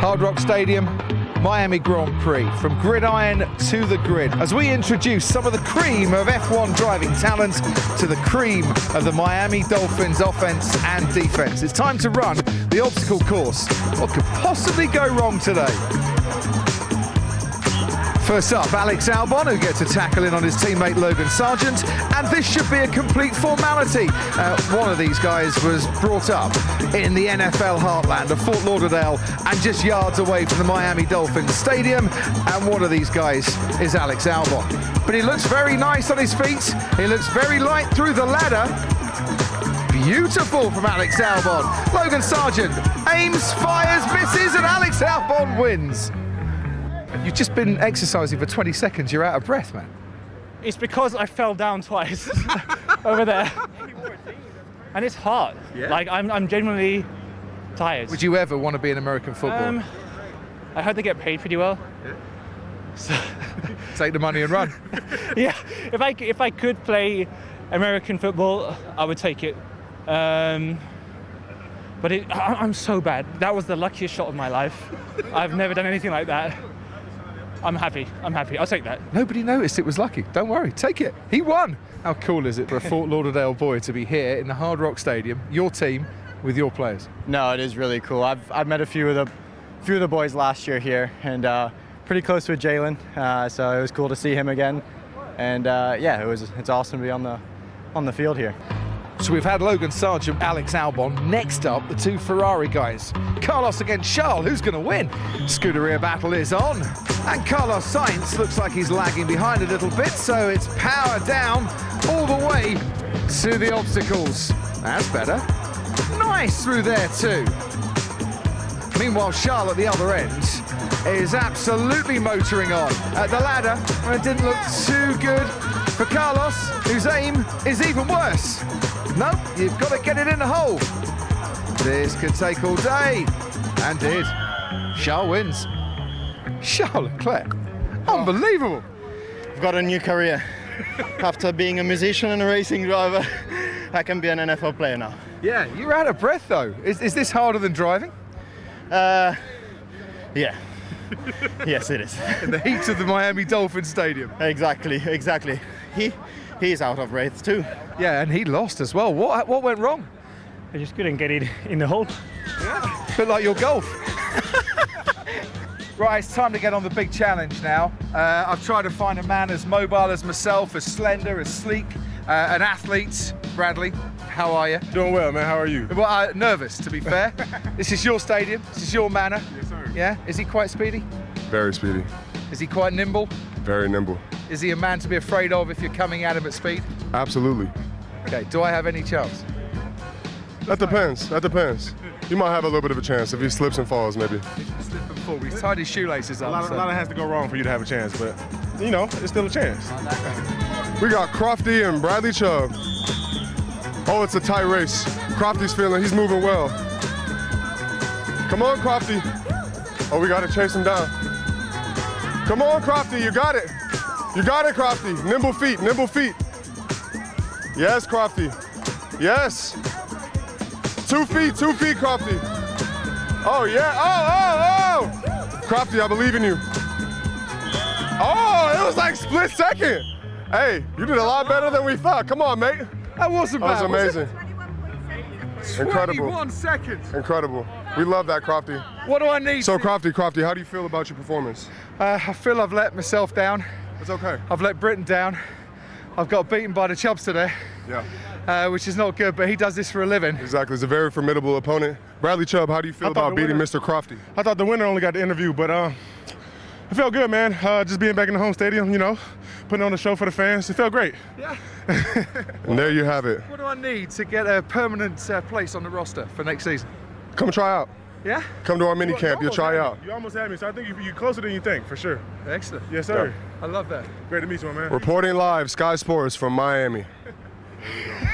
Hard Rock Stadium, Miami Grand Prix, from gridiron to the grid, as we introduce some of the cream of F1 driving talent to the cream of the Miami Dolphins offense and defense. It's time to run the obstacle course. What could possibly go wrong today? First up, Alex Albon, who gets a tackle in on his teammate Logan Sargeant, and this should be a complete formality. Uh, one of these guys was brought up in the NFL heartland of Fort Lauderdale and just yards away from the Miami Dolphins Stadium, and one of these guys is Alex Albon. But he looks very nice on his feet, he looks very light through the ladder, Beautiful from Alex Albon. Logan Sargeant aims, fires, misses, and Alex Albon wins. You've just been exercising for 20 seconds. You're out of breath, man. It's because I fell down twice over there. And it's hard. Yeah. Like, I'm, I'm genuinely tired. Would you ever want to be in American football? Um, I heard they get paid pretty well. So, Take the money and run. yeah, if I, if I could play American football, I would take it. Um, but it, I, I'm so bad. That was the luckiest shot of my life. I've never done anything like that. I'm happy. I'm happy. I'll take that. Nobody noticed it was lucky. Don't worry, take it. He won. How cool is it for a Fort Lauderdale boy to be here in the Hard Rock Stadium, your team, with your players? No, it is really cool. I've, I've met a few of the few of the boys last year here, and uh, pretty close with Jalen. Uh, so it was cool to see him again, and uh, yeah, it was it's awesome to be on the on the field here. So we've had Logan Sargeant, Alex Albon. Next up, the two Ferrari guys. Carlos against Charles. Who's going to win? Scuderia battle is on. And Carlos Sainz looks like he's lagging behind a little bit, so it's power down all the way to the obstacles. That's better. Nice through there too. Meanwhile, Charles at the other end is absolutely motoring on. At the ladder, and it didn't look too good for Carlos, whose aim is even worse. Nope, you've got to get it in the hole. This could take all day. And did. Charles wins. Charles Leclerc. Unbelievable. I've got a new career. After being a musician and a racing driver, I can be an NFL player now. Yeah, you're out of breath though. Is, is this harder than driving? Uh, yeah. yes, it is. In the heat of the Miami Dolphin Stadium. exactly, exactly. He he's out of breath too. Yeah, and he lost as well. What, what went wrong? I just couldn't get it in the hole. bit like your golf. right, it's time to get on the big challenge now. Uh, I've tried to find a man as mobile as myself, as slender, as sleek, uh, an athlete. Bradley, how are you? Doing well, man. How are you? Well, uh, nervous, to be fair. this is your stadium. This is your manor. Yes, sir. Yeah. Is he quite speedy? Very speedy, Is he quite nimble? very nimble. Is he a man to be afraid of if you're coming at him at speed? Absolutely. Okay. Do I have any chance? That depends. That depends. You might have a little bit of a chance if he slips and falls, maybe. Slip and fall. He's tied his shoelaces A up. lot, so- a lot of has to go wrong for you to have a chance, but you know, it's still a chance. We got Crofty and Bradley Chubb. Oh, it's a tight race. Crofty's feeling he's moving well. Come on, Crofty. Oh, we got to chase him down. Come on, Crofty, you got it. You got it, Crofty. Nimble feet, nimble feet. Yes, Crofty. Yes. Two feet, two feet, Crofty. Oh, yeah. Oh, oh, oh. Crofty, I believe in you. Oh, it was like split second. Hey, you did a lot better than we thought. Come on, mate. That wasn't bad. That was it? amazing. Incredible. 21 seconds. Incredible. We love that, Crofty. What do I need? So, Crofty, Crofty, how do you feel about your performance? Uh, I feel I've let myself down. It's okay. I've let Britain down. I've got beaten by the Chubbs today, Yeah, uh, which is not good, but he does this for a living. exactly. He's a very formidable opponent. Bradley Chubb, how do you feel about beating winner- Mr. Crofty? I thought the winner only got the interview, but uh, it felt good, man. Uh, just being back in the home stadium, you know, putting on a show for the fans. It felt great. Yeah. And there you have it. What do I need to get a permanent uh, place on the roster for next season? Come try out. Yeah? Come to our mini camp. You'll try out. me. You almost had me, so I think you, you're closer than you think, for sure. Excellent. Yes, sir. I love that. Great to meet you, my man. Reporting live, Sky Sports from Miami.